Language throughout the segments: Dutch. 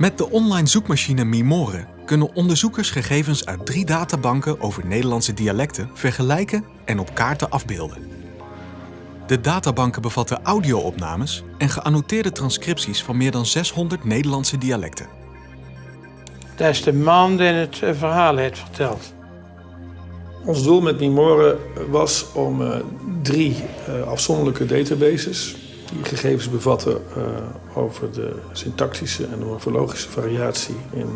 Met de online zoekmachine Mimore kunnen onderzoekers gegevens uit drie databanken over Nederlandse dialecten vergelijken en op kaarten afbeelden. De databanken bevatten audio-opnames en geannoteerde transcripties van meer dan 600 Nederlandse dialecten. Dat is de man die het eh, verhaal heeft verteld. Ons doel met Mimore was om uh, drie uh, afzonderlijke databases die gegevens bevatten uh, over de syntactische en de morfologische variatie in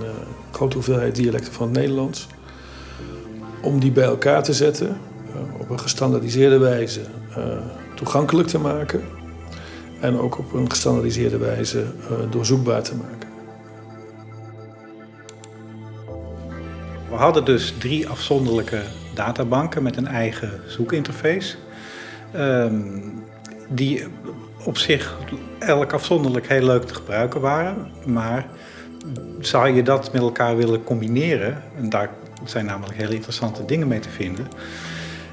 grote hoeveelheid dialecten van het Nederlands. Om die bij elkaar te zetten op een gestandaardiseerde wijze toegankelijk te maken en ook op een gestandaardiseerde wijze doorzoekbaar te maken. We hadden dus drie afzonderlijke databanken met een eigen zoekinterface. Um, die op zich elk afzonderlijk heel leuk te gebruiken waren. Maar zou je dat met elkaar willen combineren, en daar zijn namelijk hele interessante dingen mee te vinden,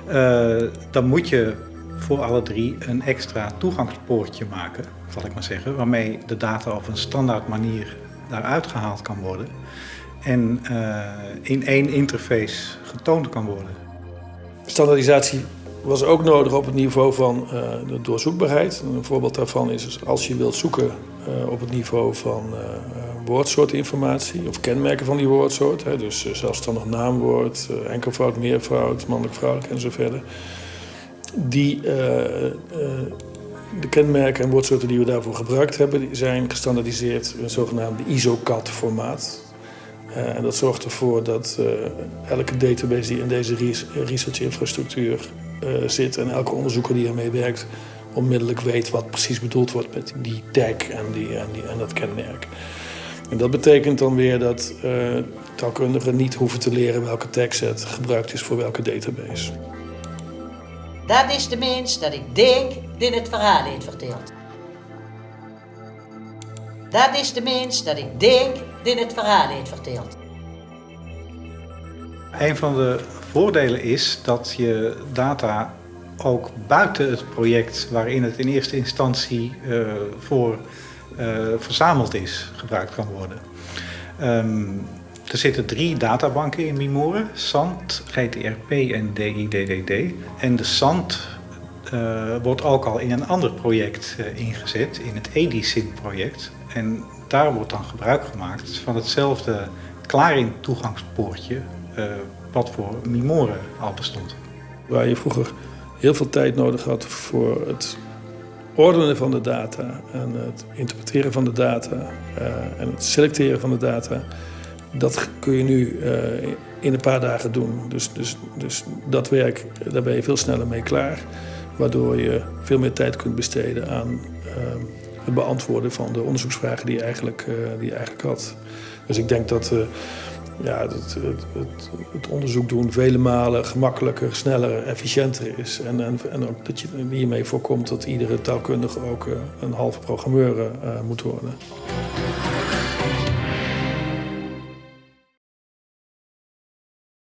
uh, dan moet je voor alle drie een extra toegangspoortje maken, zal ik maar zeggen, waarmee de data op een standaard manier daaruit gehaald kan worden en uh, in één interface getoond kan worden. Standaardisatie was ook nodig op het niveau van uh, de doorzoekbaarheid. Een voorbeeld daarvan is dus als je wilt zoeken uh, op het niveau van uh, woordsoortinformatie of kenmerken van die woordsoort. Hè, dus zelfstandig naamwoord, enkelvoud, meervoud, mannelijk, vrouwelijk en zo verder. Die, de kenmerken en woordsoorten die we daarvoor gebruikt hebben, zijn gestandaardiseerd in het zogenaamde ISOCAT-formaat. Uh, en dat zorgt ervoor dat uh, elke database die in deze research-infrastructuur uh, zit en elke onderzoeker die ermee werkt, onmiddellijk weet wat precies bedoeld wordt met die tag en, die, en, die, en dat kenmerk. En dat betekent dan weer dat taalkundigen niet hoeven te leren welke tagset gebruikt is voor welke database. Dat is de mens dat ik denk die het verhaal heeft verteld. Dat is de mens dat ik denk die het verhaal heeft verteld. Een van de voordelen is dat je data ook buiten het project waarin het in eerste instantie uh, voor uh, verzameld is, gebruikt kan worden. Um, er zitten drie databanken in Mimore, SANT, GTRP en DIDDD. En de SANT uh, wordt ook al in een ander project ingezet, in het EDISYN-project. En daar wordt dan gebruik gemaakt van hetzelfde klaring toegangspoortje uh, wat voor Mimore al bestond. Waar je vroeger heel veel tijd nodig had voor het ordenen van de data en het interpreteren van de data en het selecteren van de data, dat kun je nu in een paar dagen doen. Dus, dus, dus dat werk, daar ben je veel sneller mee klaar, waardoor je veel meer tijd kunt besteden aan het beantwoorden van de onderzoeksvragen die je eigenlijk, uh, die je eigenlijk had. Dus ik denk dat uh, ja, het, het, het, het, onderzoek doen vele malen gemakkelijker, sneller, efficiënter is. En, en, en ook dat je hiermee voorkomt dat iedere taalkundige ook uh, een halve programmeur moet worden.